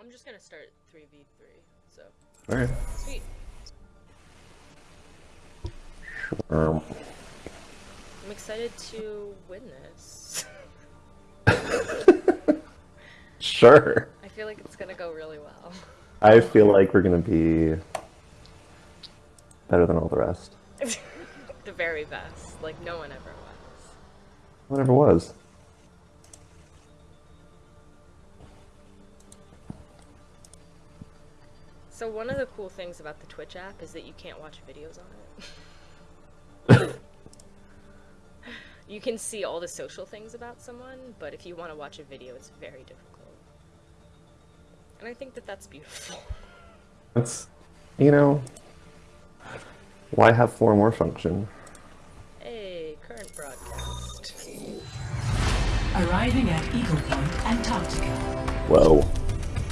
I'm just gonna start 3v3, so. Alright. Sweet. Um, I'm excited to win this. sure. I feel like it's gonna go really well. I feel like we're gonna be better than all the rest. the very best. Like, no one ever was. Whatever was. So, one of the cool things about the Twitch app is that you can't watch videos on it. you can see all the social things about someone, but if you want to watch a video, it's very difficult. And I think that that's beautiful. That's, you know, why have four more function? Hey, current broadcast. Arriving at Ecopoint, Antarctica. Whoa.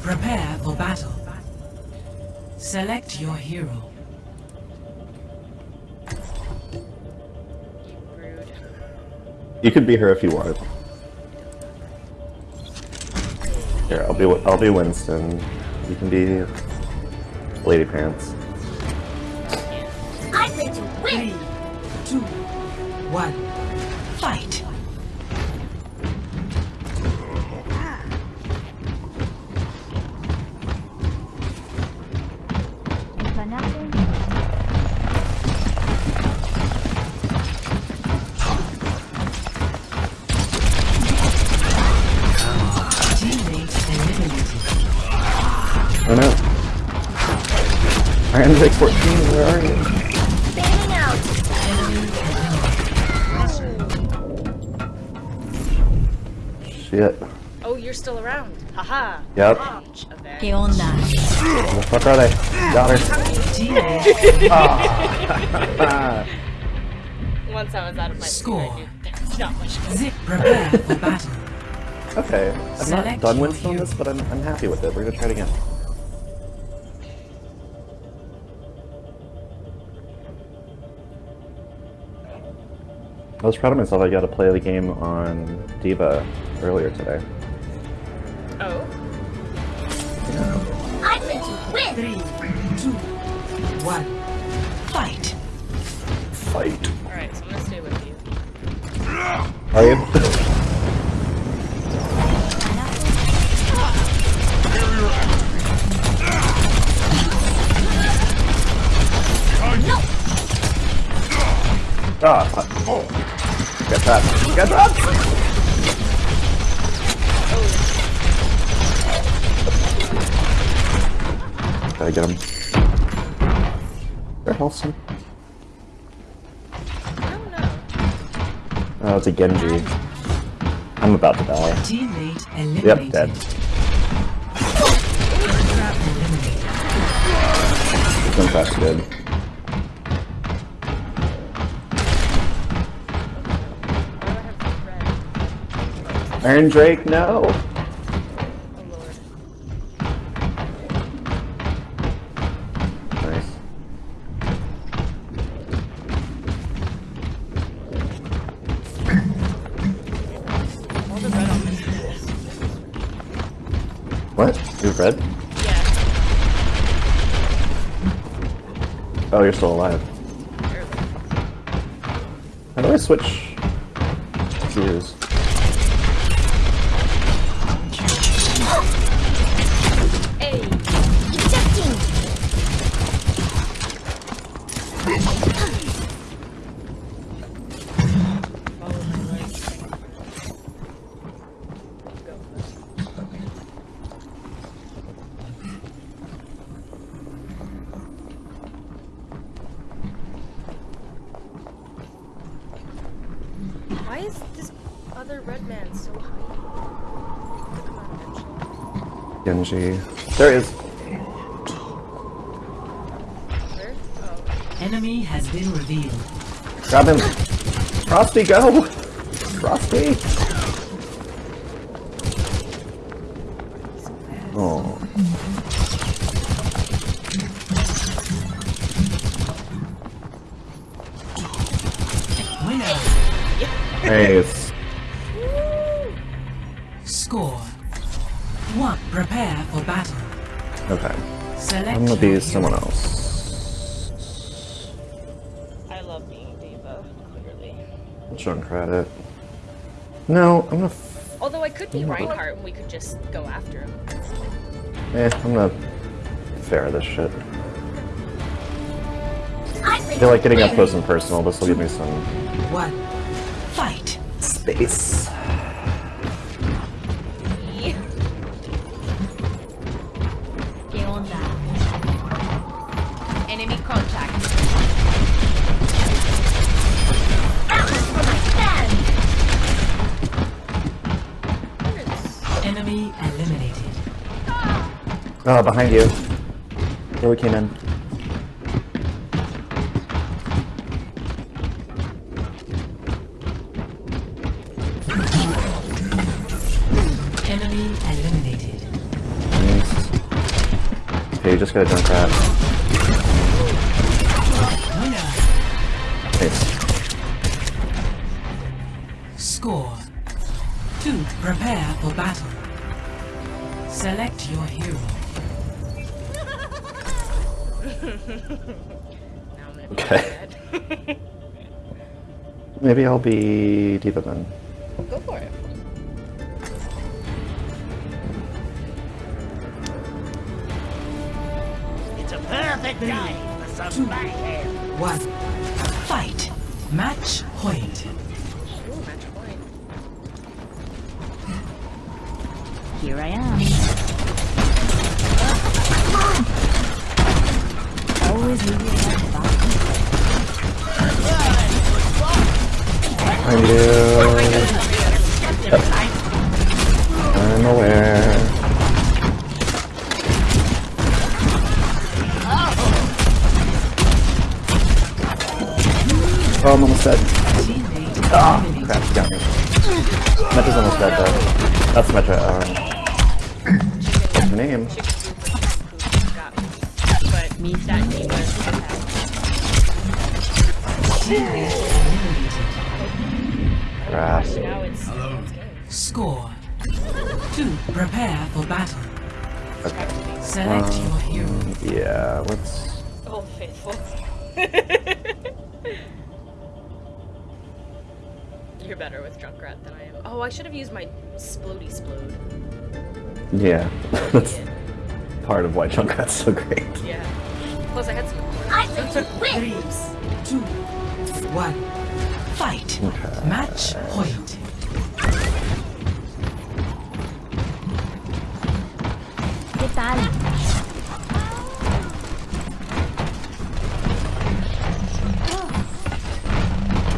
Prepare for battle. Select your hero. You could be her if you want. Here, I'll be I'll be Winston. You can be Lady Pants. I'm ready to win! Three, two, one, fight! Iron Drake 14, where are you? Fanning out! Shit. Oh, you're still around. Haha. Yep. Launch event. ¿Qué onda? Where the fuck are they? Got her. Teammate Once I was out of my Score. I there's not much Zip. Prepare for battle. Okay. I've not Select done with this, but I'm, I'm happy with it. We're gonna try it again. I was proud of myself. I got to play the game on D.Va earlier today. Oh. I'm ready to win! Three, two, one, fight! Fight. Alright, so I'm gonna stay with you. Are you? Ah, fuck. Get that. Get that! Gotta get him. I don't know. Oh, it's a Genji. I'm about to die. Teammate. Yep, dead. Trap eliminated. This fast good. On this is What? You're red? Yeah. Oh, you're still alive. barely. How do I switch views? Hey! Ejecting! Follow my legs. Go. Why is this other red man so high? Come. Genji. There he is. Oh. Enemy has been revealed. Grab him. Frosty, go! Frosty! Score. One. Prepare for battle. Okay. Select I'm gonna your be hero. someone else. I love being D.Va, clearly. Junkrat Credit. No, I'm gonna. F- Although I could be Reinhardt and we could just go after him. eh, I'm gonna fair this shit. I'm I feel like getting up close and personal. This will give me some One. Fight. space. Oh, behind you. Where we came in. Enemy eliminated. Nice. Okay, you just got a Junkrat. Winner. Maybe I'll be D.Va then. go for it. It's a perfect day for some mayhem. One. Fight. Match point. Ooh, match point. Here I am. Always Behind you. I'm aware. Oh, I'm almost dead. Ah, eliminated. crap, you got me. Metra's almost dead though. That's Metra. Um, what's her name? She. But Me that too. D.Va it's game. Score. Two. Prepare for battle. Okay. Select Um, your hero. Yeah, let's. Oh, faithful. You're better with Junkrat than I am. Oh, I should have used my Splody Splode. Yeah, that's part of why Junkrat's so great. Yeah. Plus, I had some. I'm going win! Two. One. Fight. Okay. Match point. ¿Qué tal?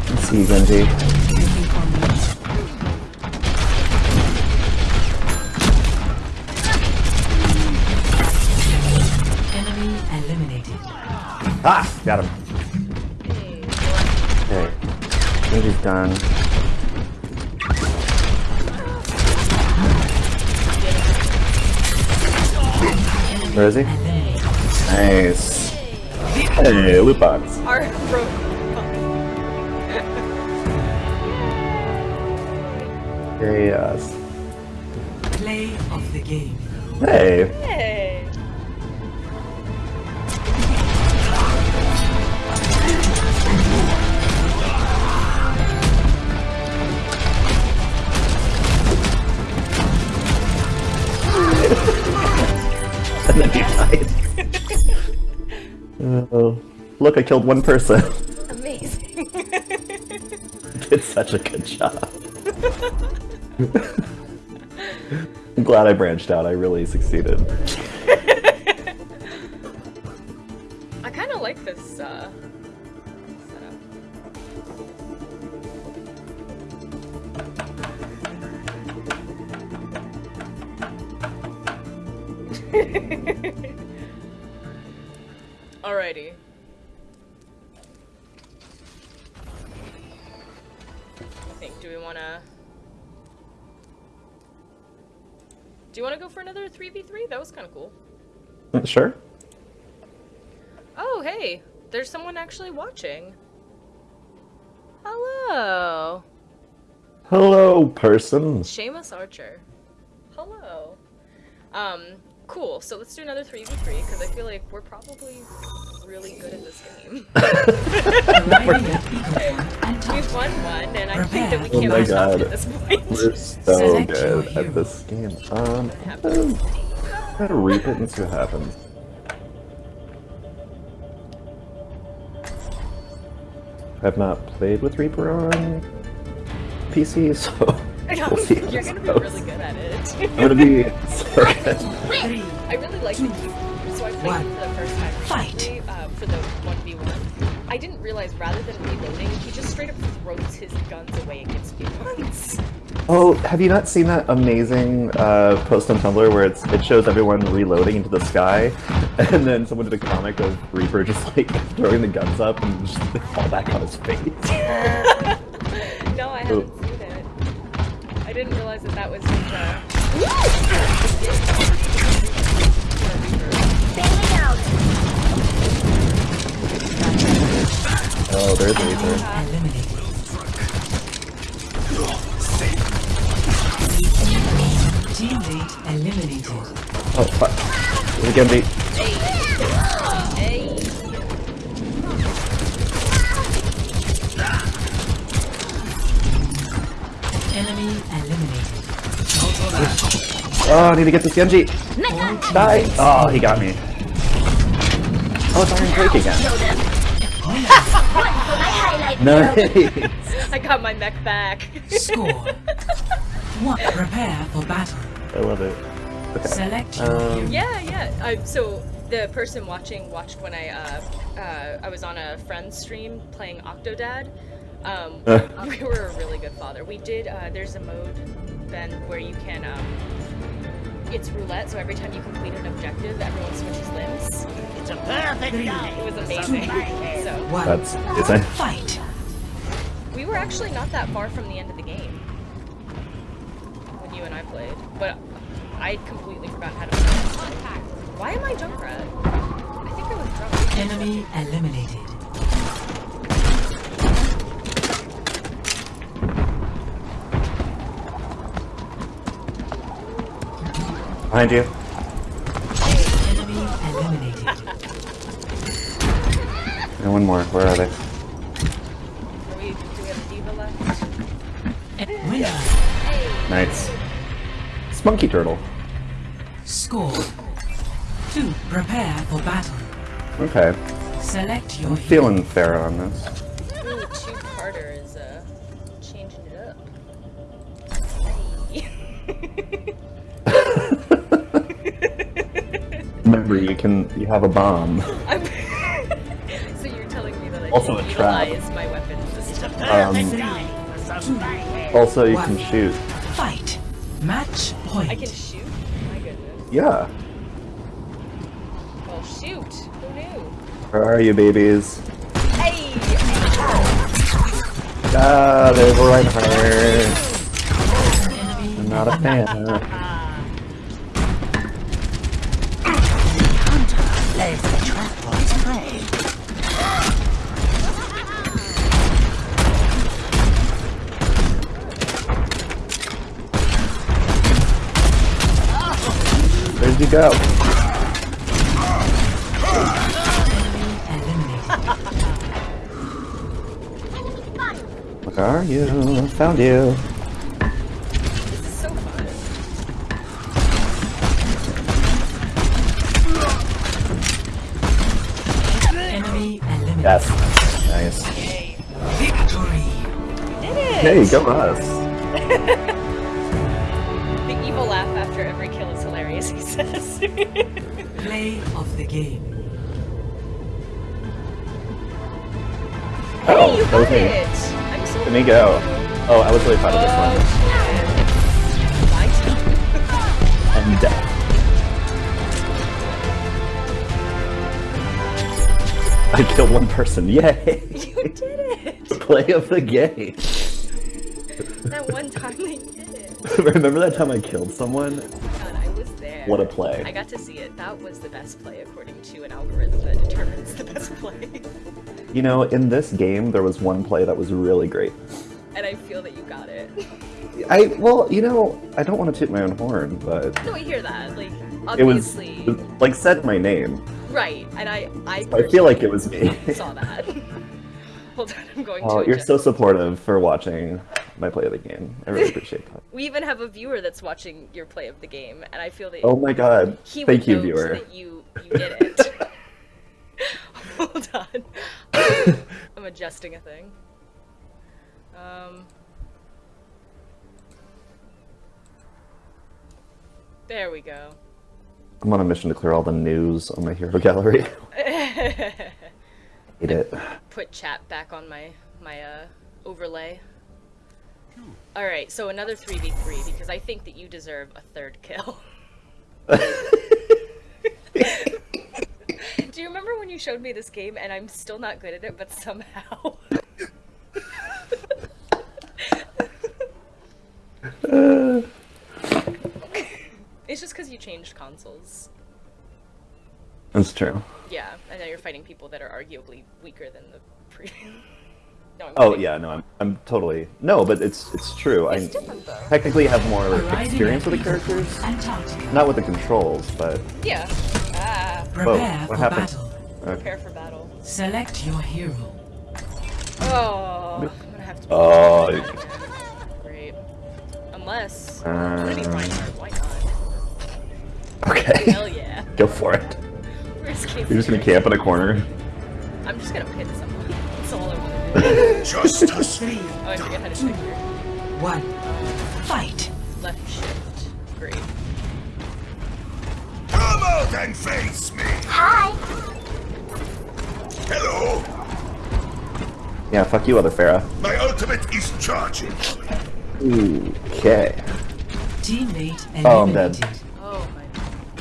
Let's see, Genji. Enemy eliminated. Ah, got him. Genji's done. Where is he? Nice. Hey, loot box. Our. Yes. Play of the game. Hey. Hey. Then died. Oh, look, I killed one person. Amazing. Did such a good job. I'm glad I branched out. I really succeeded. V three? That was kind of cool. Sure. Oh, hey, there's someone actually watching. Hello, Hello, person. Seamus Archer. Hello. Um, cool. So let's do another 3v3 because I feel like we're probably really good at this game. Arriving at Beacon We've top. won one, and I think that we Oh can't my be God. at this point. We're so Select your good at this game. Um, I'm gonna, I'm gonna reap it and see what happens. I've not played with Reaper on PC, so we'll see. You're gonna be really good at it. I'm gonna be so good. Three, I really like the cube. So I played One. for the first time Fight. recently, uh, for the 1v1. I didn't realize rather than reloading, he just straight up throws his guns away against me once. Oh, have you not seen that amazing uh, post on Tumblr where it's it shows everyone reloading into the sky, and then someone did a comic of Reaper just like throwing the guns up and just they fall back on his face. no, I haven't seen it. I didn't realize that that was his, uh... Oh, there's Reaper. Teammate eliminated. Oh fuck. There's a Genji. Hey! Enemy eliminated. Oh, I need to get this Genji. Die. Oh, he got me. Oh, it's Iron Drake again. nice. I got my mech back. Score. One. Prepare for battle. I love it. Okay. Select Um. Yeah, yeah. I, so the person watching watched when I uh, uh, I was on a friend's stream playing Octodad. Um, we were a really good father. We did. Uh, there's a mode, Ben, where you can. Um, it's roulette, so every time you complete an objective, everyone switches limbs. It's a perfect day. It was amazing. so One. That's insane. Fight. we were actually not that far from the end of the game when you and I played, but I completely forgot how to play. Why am I Junkrat? I think I was drunk. Enemy eliminated. Behind you. Enemy eliminated. And one more. Where are they? Are we, do we have a D.Va left? And winner. Nice. Spunky Turtle. Score. Two. Prepare for battle. Okay. Select your I'm hero. feeling fair on this. Ooh, two-parter is uh, changing it up. Remember, you can you have a bomb. I'm so you're telling me that I Also can a trap. utilize my weapons this Um, day for some mayhem. Also, you can shoot. Fight. Match point. I can shoot? My goodness. Yeah. Well, shoot. Who knew? Where are you, babies? Hey! Ah, there's Reinhardt. Enemy I'm not a fan. Lays the trap for his prey. You go? Where are you? Found you. This is so fun. Enemy eliminated. Yes. Nice. Victory. Did it! Hey, go us. The evil laugh after every kill is he says. Play of the game. Oh, hey, you got me. it! I'm so Let me go. Oh, I was really proud of this one. shit. My turn. And. I killed one person. Yay! You did it! Play of the game. That one time I did it. Remember that time I killed someone? Was there. What a play. I got to see it. That was the best play according to an algorithm that determines the best play. You know, in this game, there was one play that was really great. and I feel that you got it. I well, you know, I don't want to toot my own horn, but No, I hear that. Like, it was obviously, like said my name. right. And I, I, I feel like it was me. saw that. Hold on, I'm going Oh, to. you're so supportive for watching my play of the game. I really appreciate that. We even have a viewer that's watching your play of the game, and I feel that Oh my god. he Thank you, viewer. that you you did it. Hold on, I'm adjusting a thing. Um, there we go. I'm on a mission to clear all the news on my hero gallery. Hate it. Put chat back on my my uh, overlay. All right, so another three v three because I think that you deserve a third kill. Do you remember when you showed me this game and I'm still not good at it, but somehow? it's just because you changed consoles. That's true. Yeah, and now you're fighting people that are arguably weaker than the previous. no, I'm Oh kidding. yeah, no, I'm I'm totally no, but it's it's true. I It's different though. technically have more Arriving experience with the characters, Antarctica. not with the controls, but Yeah. Ah, Prepare what for happened? battle. prepare for battle. Select your hero. Oh, I'm gonna have to. Oh. Great. Unless. I'm gonna be Um, Why not? okay, Hell yeah. go for it. Where's Casey? You're just gonna camp in a corner. I'm just gonna pit someone. Justice. Three, Oh, I forget how to check here. one. Fight. Left shift. Great. Come out and face me. Hi. Hello. Yeah, fuck you, other Pharah. My ultimate is charging. Okay. Teammate Oh, I'm dead. Oh my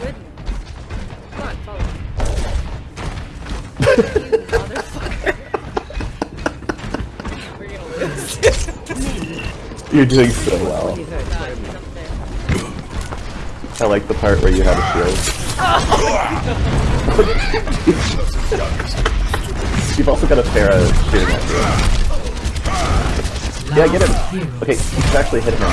goodness. Come on, follow me. You're doing so well. God, he's up there. I like the part where you have a shield. You've also got a Pharah shooting at you. Yeah, get him. Okay, you should actually hit him.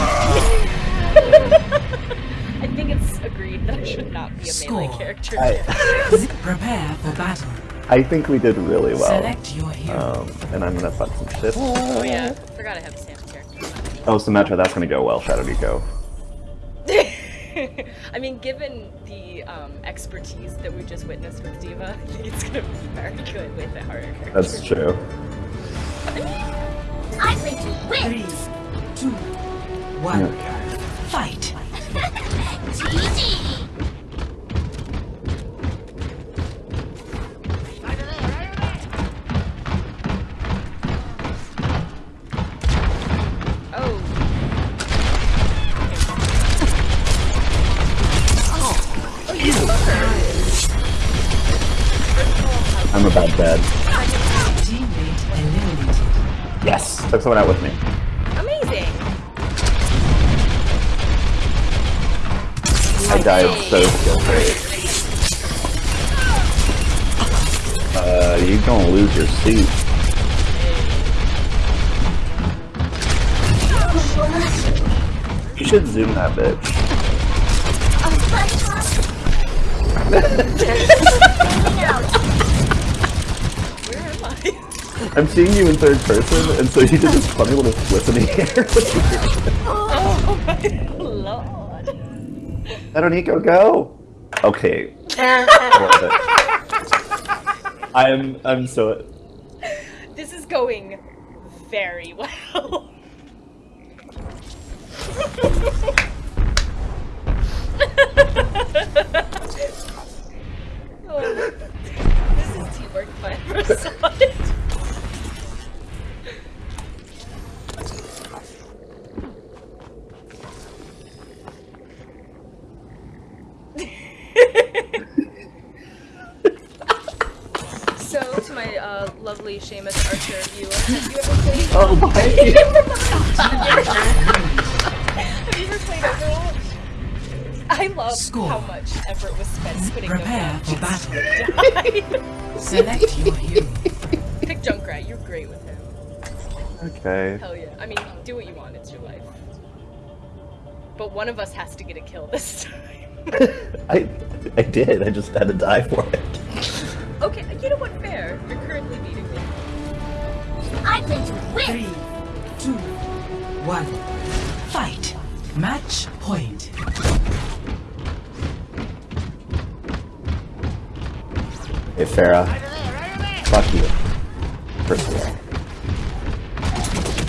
I think it's agreed that I should not be a melee character. I, Prepare for battle. I think we did really well. Select your hero. Um, and I'm gonna fuck some shit. Oh yeah, forgot I have Sam's character. Oh, Symmetra, that's gonna go well, Shadow Nico. I mean, given the um, expertise that we just witnessed with D.Va, I think it's gonna be very good with the harder character. That's true. I think you win. Three, two, one. Okay. Fight. GG. Yes! Took someone out with me. Amazing! I died so skill great. Uh, you gonna lose your suit. You should zoom that bitch. Where am I? I'm seeing you in third person, and so you did this funny little flip in the air. oh my lord. Shadow Nico, go! Okay. I love it. I'm, I'm so... This is going very well. oh, this is teamwork by Score. how much effort was spent putting them Prepare down. for battle. Die. Select your hero. Pick Junkrat, you're great with him. Okay. Hell yeah. I mean, do what you want, it's your life. But one of us has to get a kill this time. I I did. I just had to die for it. Okay, you know what? Fair. You're currently beating me. I play to win. Three, two, one. Fight. Match point. Hey Pharah, fuck you. First of all.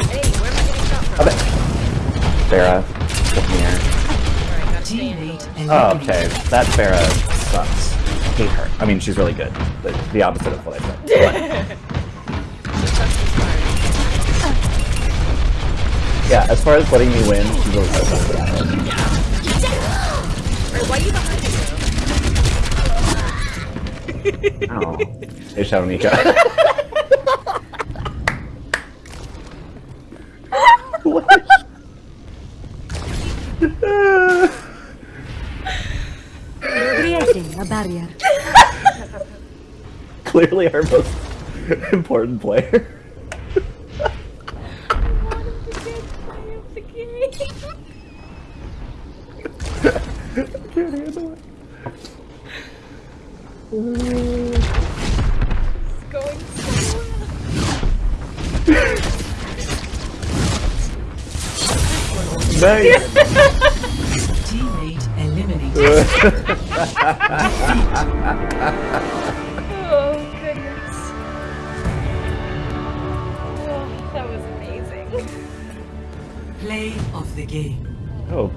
Hey, where am I getting shot from? Okay. Pharah, come here. Oh, okay. That Pharah sucks. Hate her. I mean, she's really good, but the opposite of what I said. yeah, as far as letting me win, she's really good that. Why are you behind Oh. Hey, Shadow Nika. what? Creating a barrier. Clearly our most important player. It's going so Nice. Teammate eliminated. Oh, goodness. Oh, that was amazing. Play of the game. oh.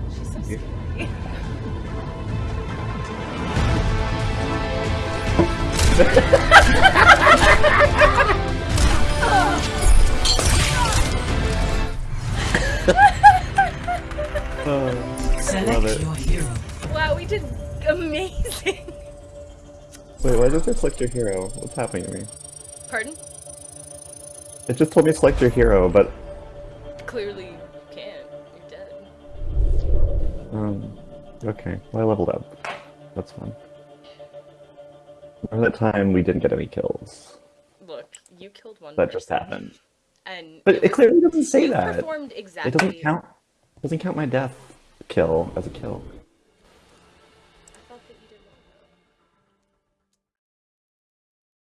Select Love it. your hero. Wow, we did amazing. Wait, why does it select your hero? What's happening to me? Pardon? It just told me to select your hero, but Clearly you can't. You're dead. um, okay. Well, I leveled up. That's fun. Remember that time we didn't get any kills? Look, you killed one That just happened. And But it was- clearly doesn't say that. performed exactly It doesn't count. Doesn't count my death kill as a kill.